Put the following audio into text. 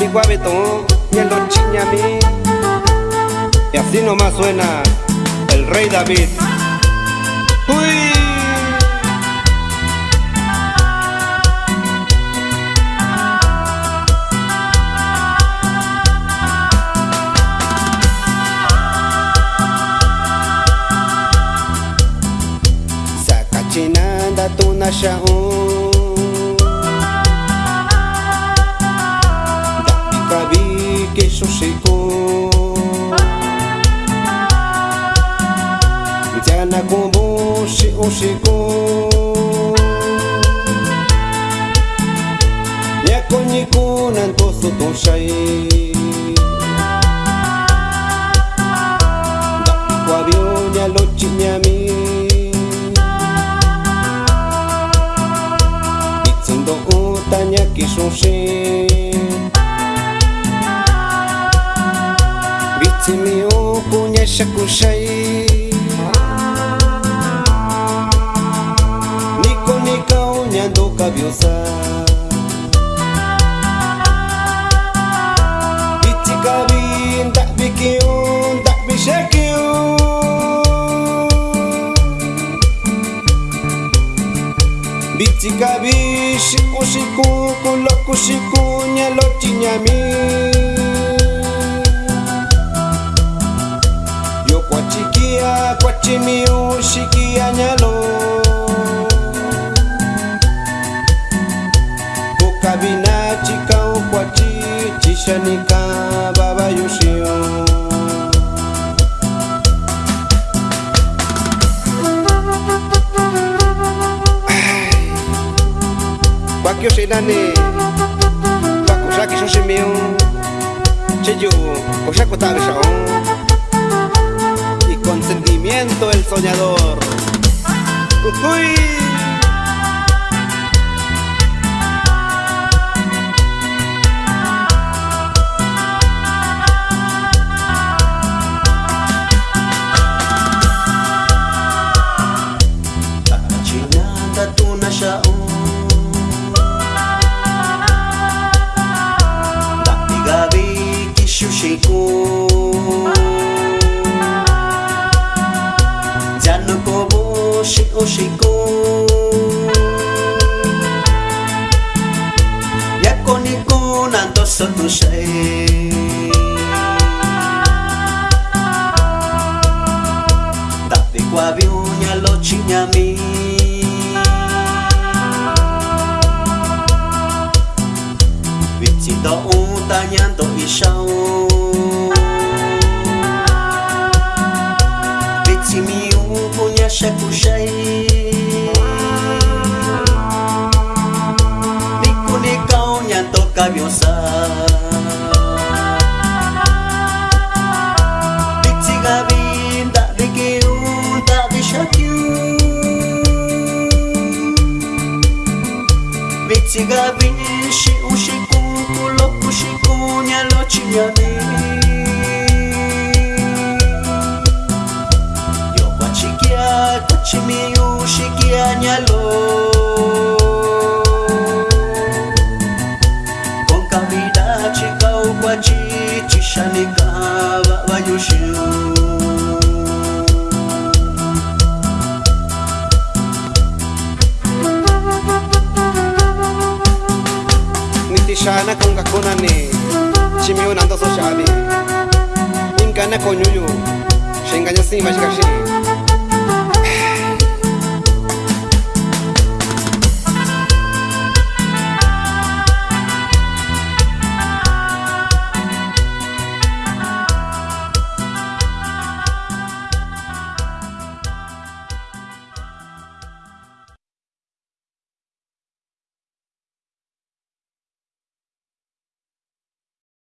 mi guabetón y el mí Y así nomás suena el rey David. ¡Uy! tu tunashaun nunca vi que iso secou Mchana kumbu shi ushiku Nyako nyiku nantosu tushai Dakwa vio nyalochi nyami Itzindo uta nyaki shushi سمعوا كون يشكوا شيء نيكو نيكو نياندو كابيوسا بيتيكابين دحبيكيون دحبيشاكيون Bitikabi, shiku shiku, kuloku shiku, nyalochi nyami. kuya kwatimi ushikia nyalo ukavina chika ukwati chishanika baba yushio kwakiushinani kwakushakishoshimio chiju kushakutavishao Sarmiento el soñador. Uy. koshiko Yako niko nanto sotu shei Tapi kwa viunya lo chinyami Vitsi do unta nyanto ishao kamyosa Vezi gabi și uși cu locul și cu nealocinia mea Eu faci chiar tot ce mi-e uși chiar nealocinia kana kangakonane chimiyo nandozoshabe inkanakonyuyo shenganyasimba chikashii